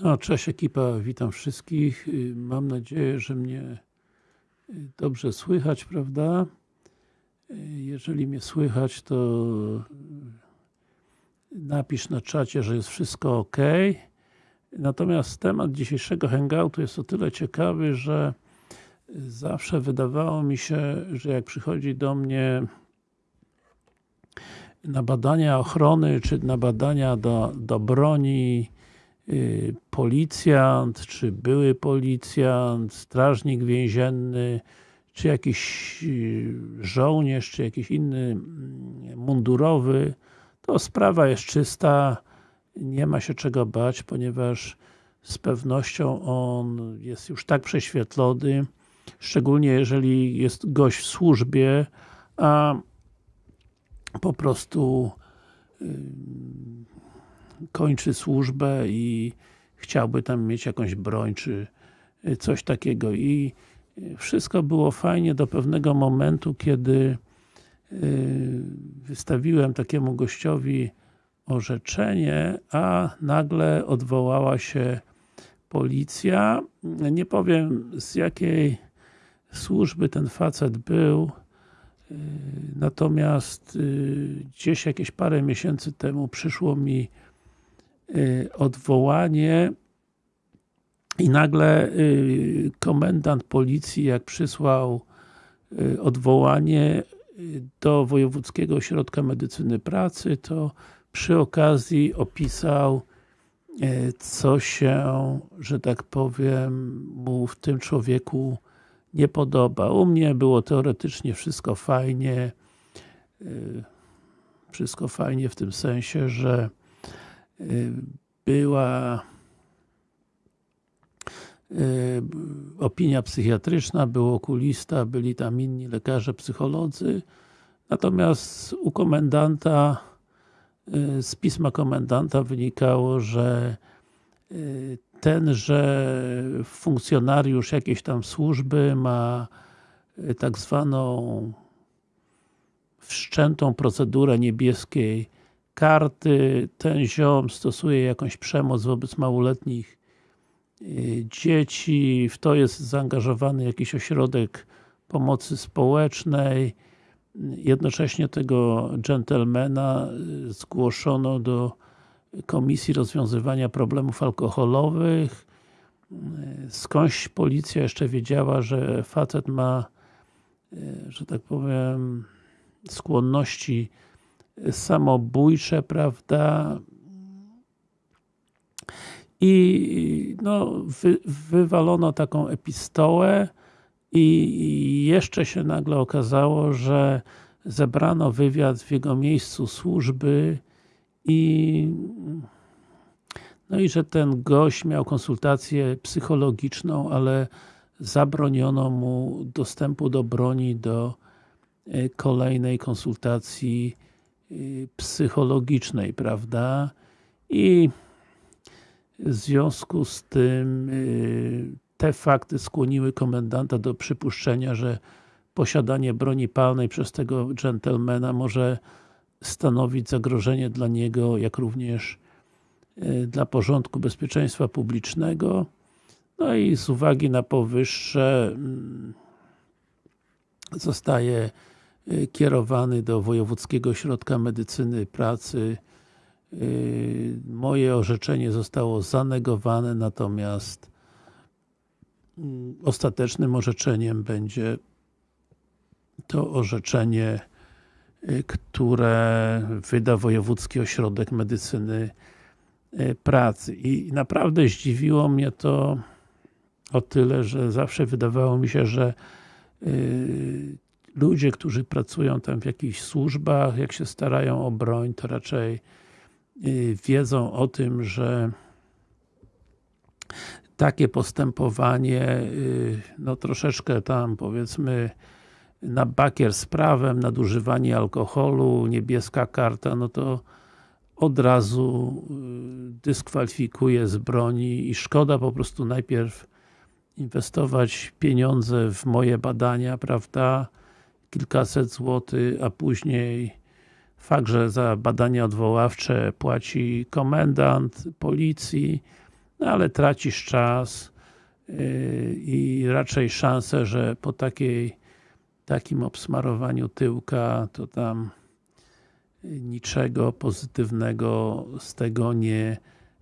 No, cześć ekipa, witam wszystkich. Y, Mam nadzieję, że mnie y, dobrze słychać, prawda? Y, Jeżeli mnie słychać, to napisz na czacie, że jest wszystko ok. Natomiast temat dzisiejszego hangoutu jest o tyle ciekawy, że zawsze wydawało mi się, że jak przychodzi do mnie na badania ochrony, czy na badania do, do broni policjant, czy były policjant, strażnik więzienny, czy jakiś y, żołnierz, czy jakiś inny mm, mundurowy, to sprawa jest czysta, nie ma się czego bać, ponieważ z pewnością on jest już tak prześwietlony, szczególnie jeżeli jest gość w służbie, a po prostu yy, kończy służbę i chciałby tam mieć jakąś broń, czy coś takiego i wszystko było fajnie do pewnego momentu, kiedy yy, wystawiłem takiemu gościowi orzeczenie, a nagle odwołała się policja. Nie powiem z jakiej służby ten facet był, natomiast gdzieś jakieś parę miesięcy temu przyszło mi odwołanie i nagle komendant policji jak przysłał odwołanie do Wojewódzkiego Ośrodka Medycyny Pracy, to przy okazji opisał co się, że tak powiem, mu w tym człowieku nie podoba. U mnie było teoretycznie wszystko fajnie. Wszystko fajnie w tym sensie, że była opinia psychiatryczna, był okulista, byli tam inni lekarze, psycholodzy. Natomiast u komendanta z pisma komendanta wynikało, że tenże funkcjonariusz jakiejś tam służby ma tak zwaną wszczętą procedurę niebieskiej karty, ten ziom stosuje jakąś przemoc wobec małoletnich dzieci, w to jest zaangażowany jakiś ośrodek pomocy społecznej, jednocześnie tego dżentelmena zgłoszono do Komisji Rozwiązywania Problemów Alkoholowych. Skądś policja jeszcze wiedziała, że facet ma, że tak powiem, skłonności samobójcze, prawda? I no, wy, wywalono taką epistołę i jeszcze się nagle okazało, że zebrano wywiad w jego miejscu służby i no i że ten gość miał konsultację psychologiczną, ale zabroniono mu dostępu do broni do kolejnej konsultacji psychologicznej, prawda? I w związku z tym te fakty skłoniły komendanta do przypuszczenia, że posiadanie broni palnej przez tego dżentelmena może stanowić zagrożenie dla niego, jak również dla porządku bezpieczeństwa publicznego. No i z uwagi na powyższe zostaje kierowany do Wojewódzkiego Ośrodka Medycyny Pracy. Moje orzeczenie zostało zanegowane, natomiast ostatecznym orzeczeniem będzie to orzeczenie, które wyda Wojewódzki Ośrodek Medycyny Pracy. I naprawdę zdziwiło mnie to o tyle, że zawsze wydawało mi się, że ludzie, którzy pracują tam w jakichś służbach, jak się starają o broń, to raczej wiedzą o tym, że takie postępowanie no troszeczkę tam powiedzmy na bakier z prawem, nadużywanie alkoholu, niebieska karta, no to od razu dyskwalifikuje z broni i szkoda po prostu najpierw inwestować pieniądze w moje badania, prawda, kilkaset złotych, a później fakt, że za badania odwoławcze płaci komendant policji, no ale tracisz czas yy, i raczej szanse, że po takiej takim obsmarowaniu tyłka to tam niczego pozytywnego z tego nie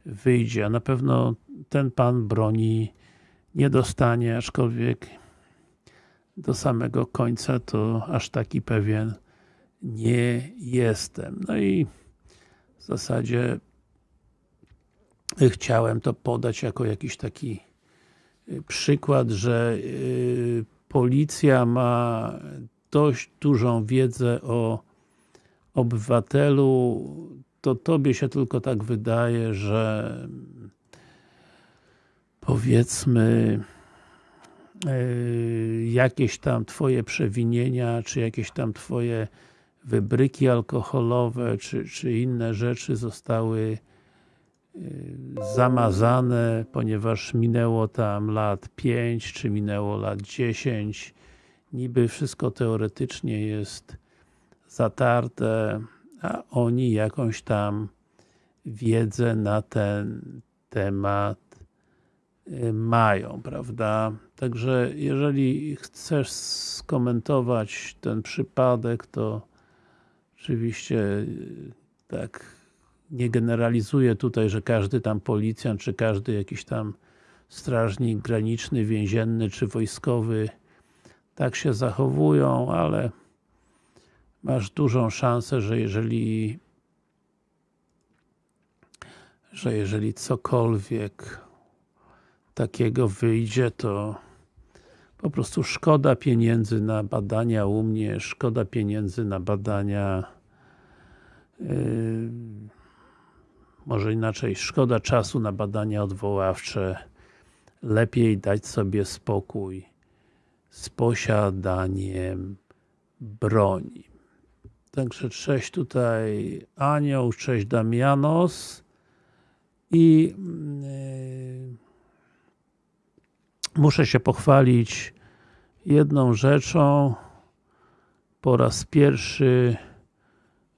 wyjdzie, a na pewno ten pan broni nie dostanie, aczkolwiek do samego końca to aż taki pewien nie jestem. No i w zasadzie chciałem to podać jako jakiś taki y, przykład, że y, policja ma dość dużą wiedzę o obywatelu, to tobie się tylko tak wydaje, że powiedzmy yy, jakieś tam twoje przewinienia, czy jakieś tam twoje wybryki alkoholowe, czy, czy inne rzeczy zostały yy, zamazane, ponieważ minęło tam lat 5, czy minęło lat 10 niby wszystko teoretycznie jest zatarte, a oni jakąś tam wiedzę na ten temat y, mają, prawda? Także jeżeli chcesz skomentować ten przypadek, to oczywiście y, tak nie generalizuję tutaj, że każdy tam policjant, czy każdy jakiś tam strażnik graniczny, więzienny, czy wojskowy tak się zachowują, ale masz dużą szansę, że jeżeli że jeżeli cokolwiek takiego wyjdzie, to po prostu szkoda pieniędzy na badania u mnie, szkoda pieniędzy na badania yy, może inaczej, szkoda czasu na badania odwoławcze lepiej dać sobie spokój z posiadaniem broni. Także cześć tutaj Anioł, cześć Damianos i yy, muszę się pochwalić jedną rzeczą. Po raz pierwszy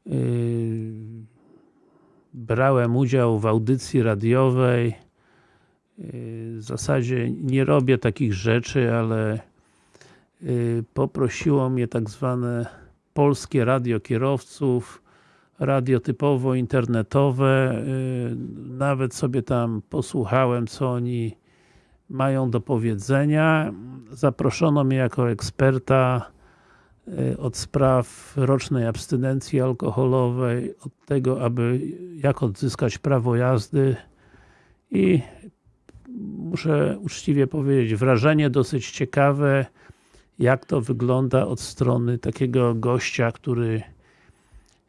yy, brałem udział w audycji radiowej. Yy, w zasadzie nie robię takich rzeczy, ale yy, poprosiło mnie tak zwane polskie radio kierowców, radio typowo internetowe, yy, nawet sobie tam posłuchałem co oni mają do powiedzenia. Zaproszono mnie jako eksperta yy, od spraw rocznej abstynencji alkoholowej, od tego, aby jak odzyskać prawo jazdy i muszę uczciwie powiedzieć, wrażenie dosyć ciekawe, jak to wygląda od strony takiego gościa, który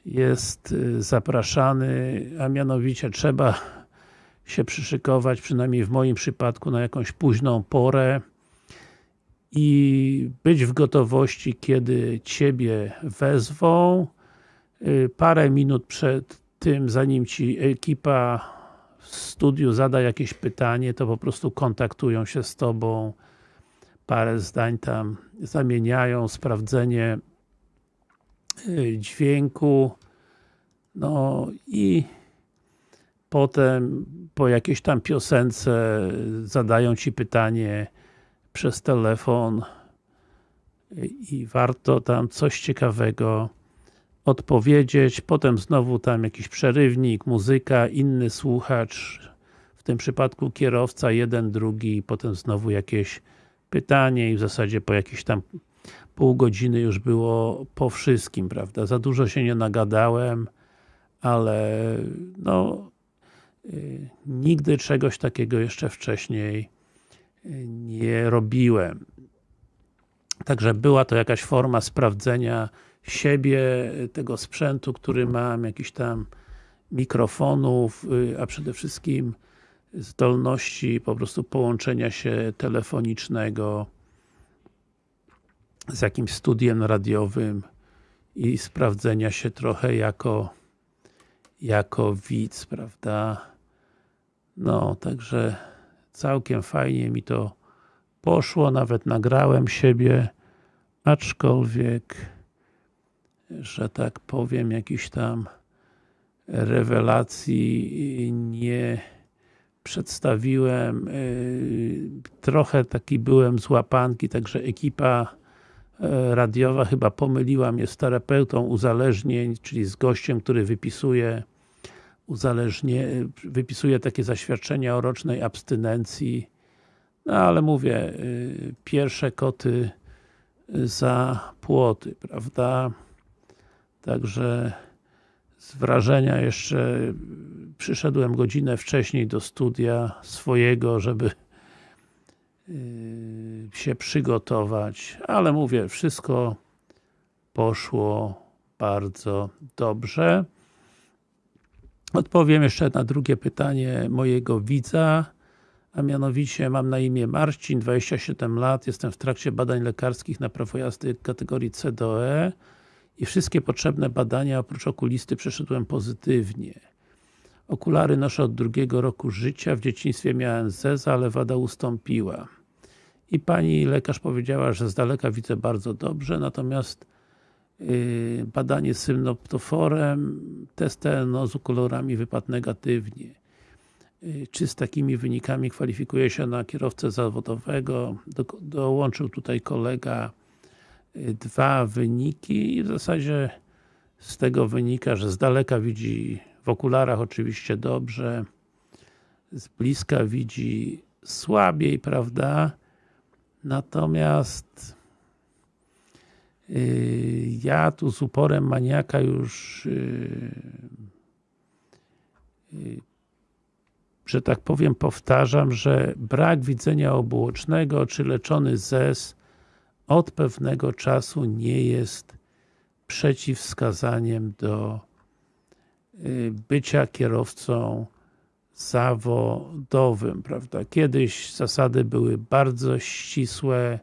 jest y, zapraszany, a mianowicie trzeba się przyszykować, przynajmniej w moim przypadku, na jakąś późną porę i być w gotowości, kiedy Ciebie wezwą. Y, parę minut przed tym, zanim Ci ekipa w studiu zada jakieś pytanie, to po prostu kontaktują się z Tobą parę zdań tam zamieniają, sprawdzenie y, dźwięku no i potem po jakiejś tam piosence zadają Ci pytanie przez telefon i warto tam coś ciekawego odpowiedzieć, potem znowu tam jakiś przerywnik, muzyka, inny słuchacz, w tym przypadku kierowca, jeden, drugi, potem znowu jakieś pytanie i w zasadzie po jakieś tam pół godziny już było po wszystkim, prawda? Za dużo się nie nagadałem, ale no nigdy czegoś takiego jeszcze wcześniej y, nie robiłem. Także była to jakaś forma sprawdzenia siebie, tego sprzętu, który mam, jakichś tam mikrofonów, y, a przede wszystkim zdolności po prostu połączenia się telefonicznego z jakimś studiem radiowym i sprawdzenia się trochę jako jako widz, prawda? No, także całkiem fajnie mi to poszło, nawet nagrałem siebie, aczkolwiek, że tak powiem, jakiś tam rewelacji nie przedstawiłem, trochę taki byłem z łapanki, także ekipa radiowa chyba pomyliła mnie z terapeutą uzależnień, czyli z gościem, który wypisuje uzależnie, wypisuje takie zaświadczenia o rocznej abstynencji no ale mówię, pierwsze koty za płoty, prawda? Także z wrażenia jeszcze przyszedłem godzinę wcześniej do studia swojego, żeby się przygotować, ale mówię, wszystko poszło bardzo dobrze. Odpowiem jeszcze na drugie pytanie mojego widza, a mianowicie mam na imię Marcin, 27 lat, jestem w trakcie badań lekarskich na prawo jazdy kategorii C do E i wszystkie potrzebne badania oprócz okulisty przeszedłem pozytywnie. Okulary noszę od drugiego roku życia, w dzieciństwie miałem zeza, ale wada ustąpiła. I pani lekarz powiedziała, że z daleka widzę bardzo dobrze, natomiast badanie symnoptoforem, test TNO z kolorami wypadł negatywnie. Yy, czy z takimi wynikami kwalifikuje się na kierowcę zawodowego? Do, dołączył tutaj kolega yy, dwa wyniki i w zasadzie z tego wynika, że z daleka widzi w okularach oczywiście dobrze, z bliska widzi słabiej, prawda? Natomiast ja tu z uporem maniaka już yy, yy, że tak powiem powtarzam, że brak widzenia obuocznego czy leczony ZES od pewnego czasu nie jest przeciwwskazaniem do bycia kierowcą zawodowym, prawda? Kiedyś zasady były bardzo ścisłe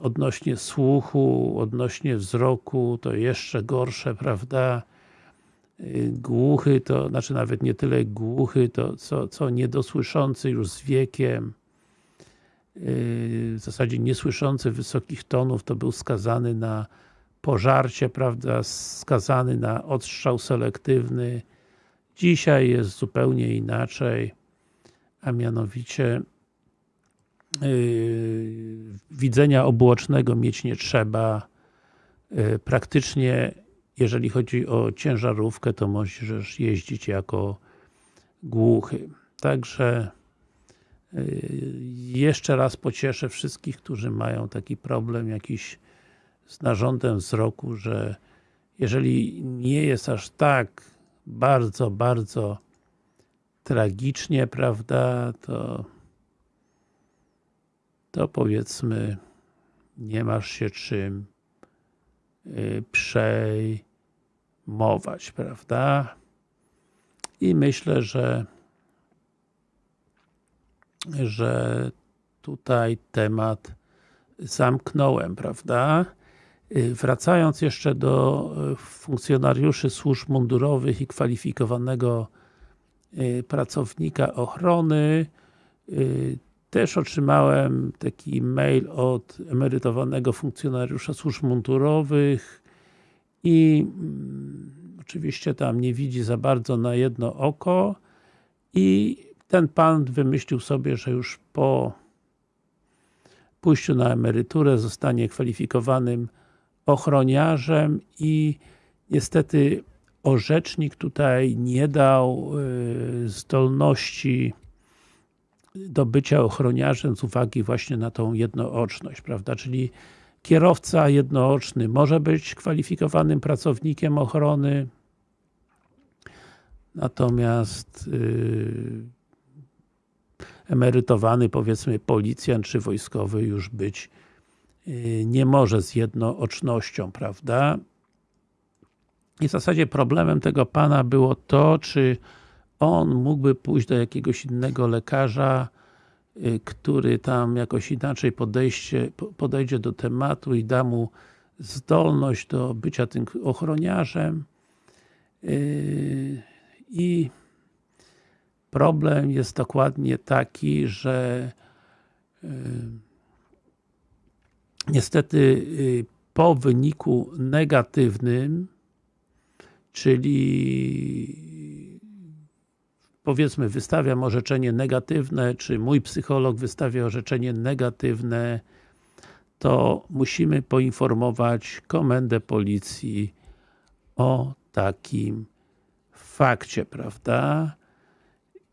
odnośnie słuchu, odnośnie wzroku, to jeszcze gorsze, prawda? Głuchy to, znaczy nawet nie tyle głuchy, to co, co niedosłyszący już z wiekiem, w zasadzie niesłyszący wysokich tonów, to był skazany na pożarcie, prawda, skazany na odstrzał selektywny. Dzisiaj jest zupełnie inaczej, a mianowicie widzenia obuocznego mieć nie trzeba. Yy, praktycznie, jeżeli chodzi o ciężarówkę, to możesz jeździć jako głuchy. Także yy, jeszcze raz pocieszę wszystkich, którzy mają taki problem jakiś z narządem wzroku, że jeżeli nie jest aż tak bardzo, bardzo tragicznie, prawda, to to powiedzmy nie masz się czym y, przejmować, prawda? I myślę, że że tutaj temat zamknąłem, prawda? Y, wracając jeszcze do y, funkcjonariuszy służb mundurowych i kwalifikowanego pracownika ochrony, też otrzymałem taki mail od emerytowanego funkcjonariusza służb mundurowych i mm, oczywiście tam nie widzi za bardzo na jedno oko i ten pan wymyślił sobie, że już po pójściu na emeryturę zostanie kwalifikowanym ochroniarzem i niestety orzecznik tutaj nie dał y, zdolności do bycia ochroniarzem z uwagi właśnie na tą jednooczność, prawda, czyli kierowca jednooczny może być kwalifikowanym pracownikiem ochrony, natomiast yy, emerytowany powiedzmy policjant czy wojskowy już być Y, nie może z jednoocznością, prawda? I w zasadzie problemem tego pana było to, czy on mógłby pójść do jakiegoś innego lekarza, y, który tam jakoś inaczej podejście, podejdzie do tematu i da mu zdolność do bycia tym ochroniarzem. Y, I problem jest dokładnie taki, że niestety y, po wyniku negatywnym, czyli powiedzmy wystawiam orzeczenie negatywne, czy mój psycholog wystawia orzeczenie negatywne, to musimy poinformować komendę policji o takim fakcie, prawda?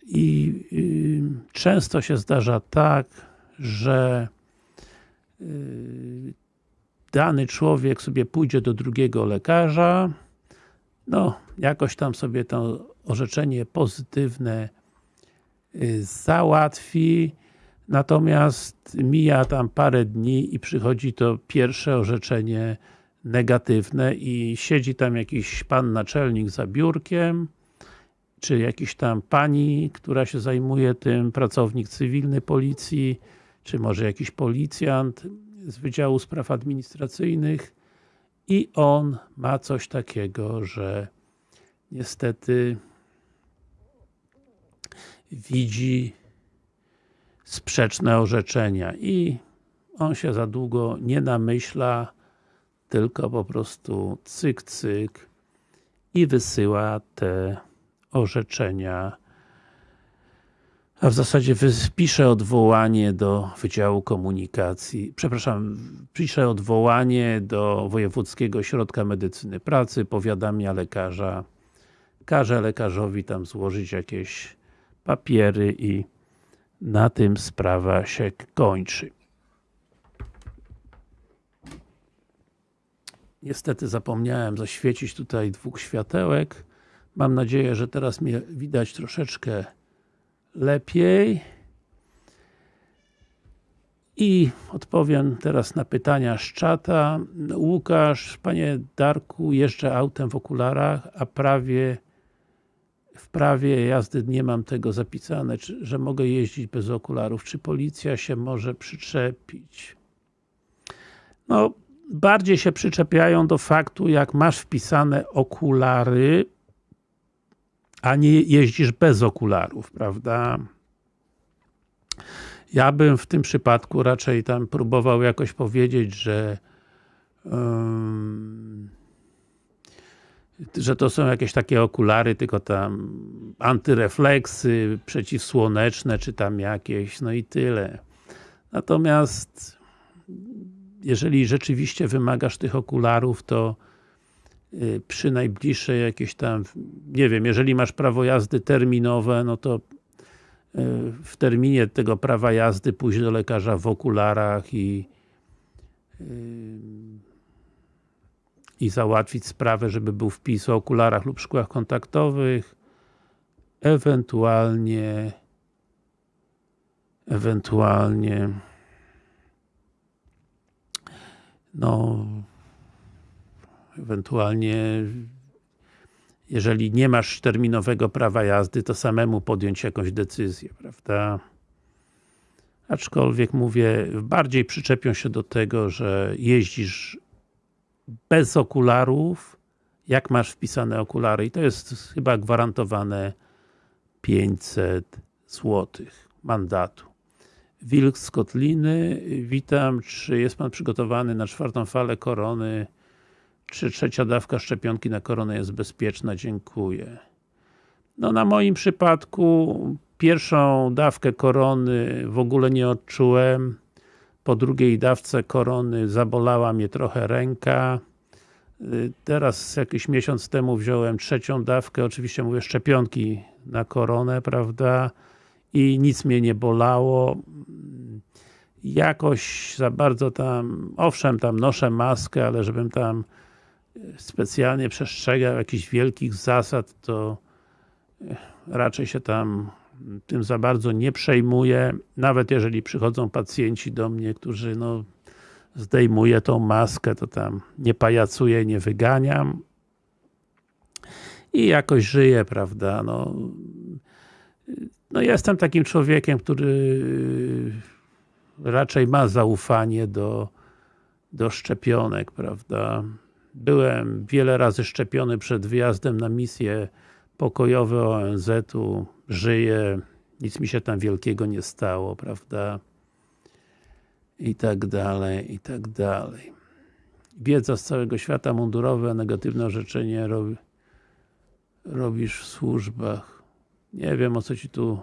I y, często się zdarza tak, że y, dany człowiek sobie pójdzie do drugiego lekarza, no, jakoś tam sobie to orzeczenie pozytywne y, załatwi, natomiast mija tam parę dni i przychodzi to pierwsze orzeczenie negatywne i siedzi tam jakiś pan naczelnik za biurkiem, czy jakiś tam pani, która się zajmuje tym, pracownik cywilny policji, czy może jakiś policjant z Wydziału Spraw Administracyjnych i on ma coś takiego, że niestety widzi sprzeczne orzeczenia i on się za długo nie namyśla, tylko po prostu cyk, cyk i wysyła te orzeczenia. A w zasadzie pisze odwołanie do Wydziału Komunikacji, przepraszam, pisze odwołanie do Wojewódzkiego Ośrodka Medycyny Pracy, powiadamia lekarza, każe lekarzowi tam złożyć jakieś papiery i na tym sprawa się kończy. Niestety zapomniałem zaświecić tutaj dwóch światełek. Mam nadzieję, że teraz mnie widać troszeczkę lepiej. I odpowiem teraz na pytania z czata. Łukasz, Panie Darku, jeżdżę autem w okularach, a prawie w prawie jazdy nie mam tego zapisane, czy, że mogę jeździć bez okularów. Czy policja się może przyczepić? No, bardziej się przyczepiają do faktu, jak masz wpisane okulary, a nie jeździsz bez okularów, prawda? Ja bym w tym przypadku raczej tam próbował jakoś powiedzieć, że że to są jakieś takie okulary, tylko tam antyrefleksy, przeciwsłoneczne, czy tam jakieś, no i tyle. Natomiast jeżeli rzeczywiście wymagasz tych okularów, to Y, przy najbliższej jakieś tam, nie wiem, jeżeli masz prawo jazdy terminowe, no to y, w terminie tego prawa jazdy pójść do lekarza w okularach i y, i załatwić sprawę, żeby był wpis o okularach lub szkłach kontaktowych, ewentualnie ewentualnie no ewentualnie jeżeli nie masz terminowego prawa jazdy, to samemu podjąć jakąś decyzję, prawda? Aczkolwiek mówię, bardziej przyczepią się do tego, że jeździsz bez okularów, jak masz wpisane okulary i to jest chyba gwarantowane 500 zł mandatu. Wilk z Kotliny, witam, czy jest Pan przygotowany na czwartą falę korony czy trzecia dawka szczepionki na koronę jest bezpieczna? Dziękuję. No na moim przypadku pierwszą dawkę korony w ogóle nie odczułem. Po drugiej dawce korony zabolała mnie trochę ręka. Teraz jakiś miesiąc temu wziąłem trzecią dawkę, oczywiście mówię szczepionki na koronę, prawda? I nic mnie nie bolało. Jakoś za bardzo tam, owszem tam noszę maskę, ale żebym tam specjalnie przestrzegał jakichś wielkich zasad, to raczej się tam tym za bardzo nie przejmuję, nawet jeżeli przychodzą pacjenci do mnie, którzy no zdejmuję tą maskę, to tam nie pajacuję, nie wyganiam. I jakoś żyję, prawda, no. No jestem takim człowiekiem, który raczej ma zaufanie do, do szczepionek, prawda, Byłem wiele razy szczepiony przed wyjazdem na misje pokojowe ONZ-u, żyję, nic mi się tam wielkiego nie stało, prawda? I tak dalej, i tak dalej. Wiedza z całego świata mundurowe, negatywne orzeczenie robi, robisz w służbach. nie wiem o co Ci tu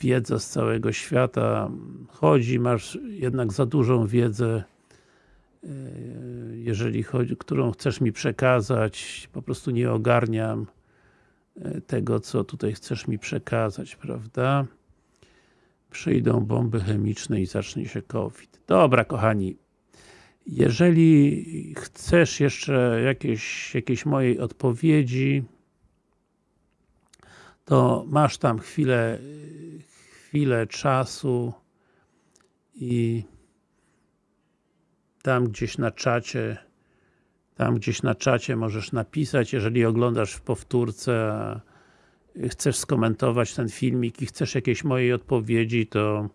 wiedza z całego świata chodzi, masz jednak za dużą wiedzę e, jeżeli chodzi, którą chcesz mi przekazać, po prostu nie ogarniam tego, co tutaj chcesz mi przekazać, prawda? Przyjdą bomby chemiczne i zacznie się COVID. Dobra, kochani, jeżeli chcesz jeszcze jakieś, jakieś mojej odpowiedzi, to masz tam chwilę, chwilę czasu i tam gdzieś na czacie tam gdzieś na czacie możesz napisać, jeżeli oglądasz w powtórce, chcesz skomentować ten filmik i chcesz jakiejś mojej odpowiedzi, to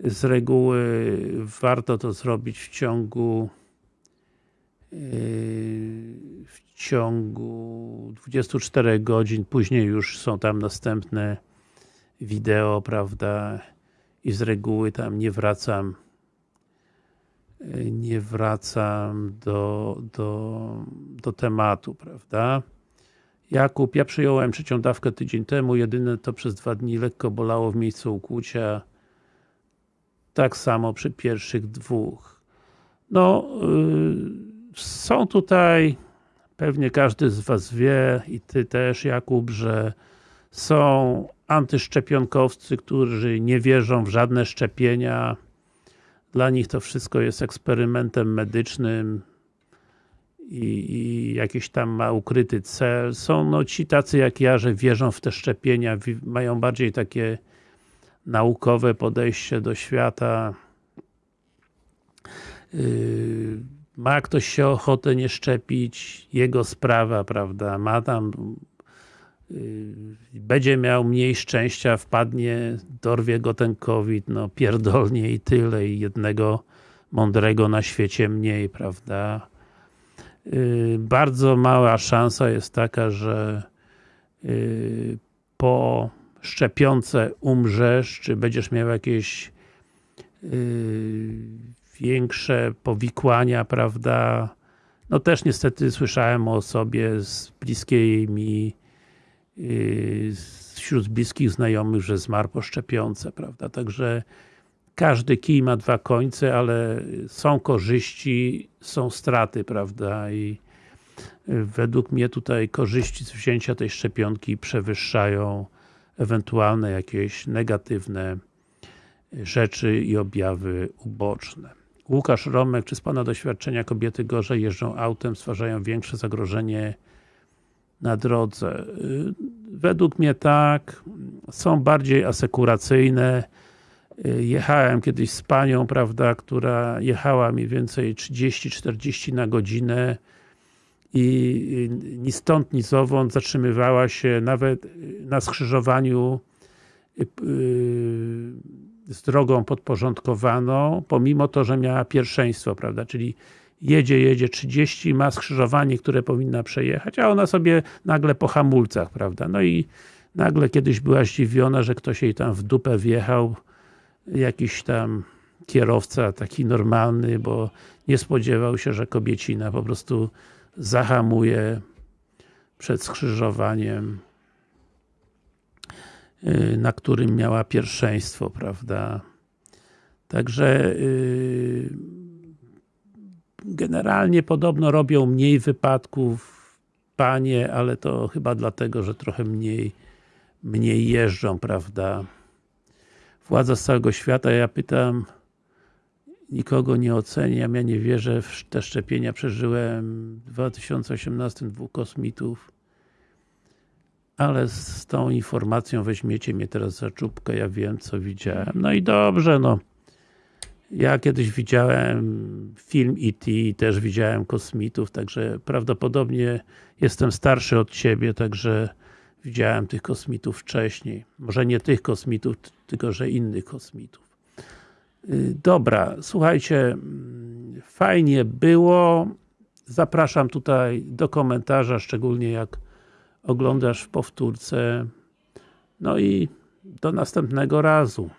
z reguły warto to zrobić w ciągu yy, w ciągu 24 godzin, później już są tam następne wideo, prawda, i z reguły tam nie wracam nie wracam do, do, do tematu, prawda? Jakub, ja przyjąłem trzecią dawkę tydzień temu, jedyne to przez dwa dni lekko bolało w miejscu ukłucia. Tak samo przy pierwszych dwóch. No, yy, są tutaj, pewnie każdy z Was wie i Ty też Jakub, że są antyszczepionkowcy, którzy nie wierzą w żadne szczepienia, dla nich to wszystko jest eksperymentem medycznym i, i jakiś tam ma ukryty cel. Są no ci tacy jak ja, że wierzą w te szczepienia, mają bardziej takie naukowe podejście do świata. Yy, ma ktoś się ochotę nie szczepić, jego sprawa, prawda, ma tam będzie miał mniej szczęścia, wpadnie, dorwie go ten COVID, no pierdolnie i tyle i jednego mądrego na świecie mniej, prawda? Y, bardzo mała szansa jest taka, że y, po szczepionce umrzesz, czy będziesz miał jakieś większe powikłania, prawda? No też niestety słyszałem o osobie z bliskiej mi wśród bliskich znajomych, że zmarł po szczepionce, prawda, także każdy kij ma dwa końce, ale są korzyści, są straty, prawda, i według mnie tutaj korzyści z wzięcia tej szczepionki przewyższają ewentualne jakieś negatywne rzeczy i objawy uboczne. Łukasz Romek, czy z Pana doświadczenia kobiety gorzej jeżdżą autem, stwarzają większe zagrożenie na drodze. Y, według mnie tak, są bardziej asekuracyjne. Y, jechałem kiedyś z panią, prawda, która jechała mniej więcej 30-40 na godzinę i ni stąd, ni zowąd zatrzymywała się nawet na skrzyżowaniu y, z drogą podporządkowaną, pomimo to, że miała pierwszeństwo, prawda, czyli jedzie, jedzie 30, ma skrzyżowanie, które powinna przejechać, a ona sobie nagle po hamulcach, prawda, no i nagle kiedyś była zdziwiona, że ktoś jej tam w dupę wjechał, jakiś tam kierowca taki normalny, bo nie spodziewał się, że kobiecina po prostu zahamuje przed skrzyżowaniem y, na którym miała pierwszeństwo, prawda. Także yy, Generalnie podobno robią mniej wypadków panie, ale to chyba dlatego, że trochę mniej mniej jeżdżą, prawda? Władza z całego świata, ja pytam nikogo nie oceniam, ja nie wierzę w te szczepienia, przeżyłem w 2018 dwóch kosmitów ale z tą informacją weźmiecie mnie teraz za czubkę, ja wiem co widziałem. No i dobrze, no ja kiedyś widziałem film E.T., też widziałem kosmitów, także prawdopodobnie jestem starszy od Ciebie, także widziałem tych kosmitów wcześniej. Może nie tych kosmitów, tylko że innych kosmitów. Y, dobra, słuchajcie, mm, fajnie było. Zapraszam tutaj do komentarza, szczególnie jak oglądasz w powtórce. No i do następnego razu.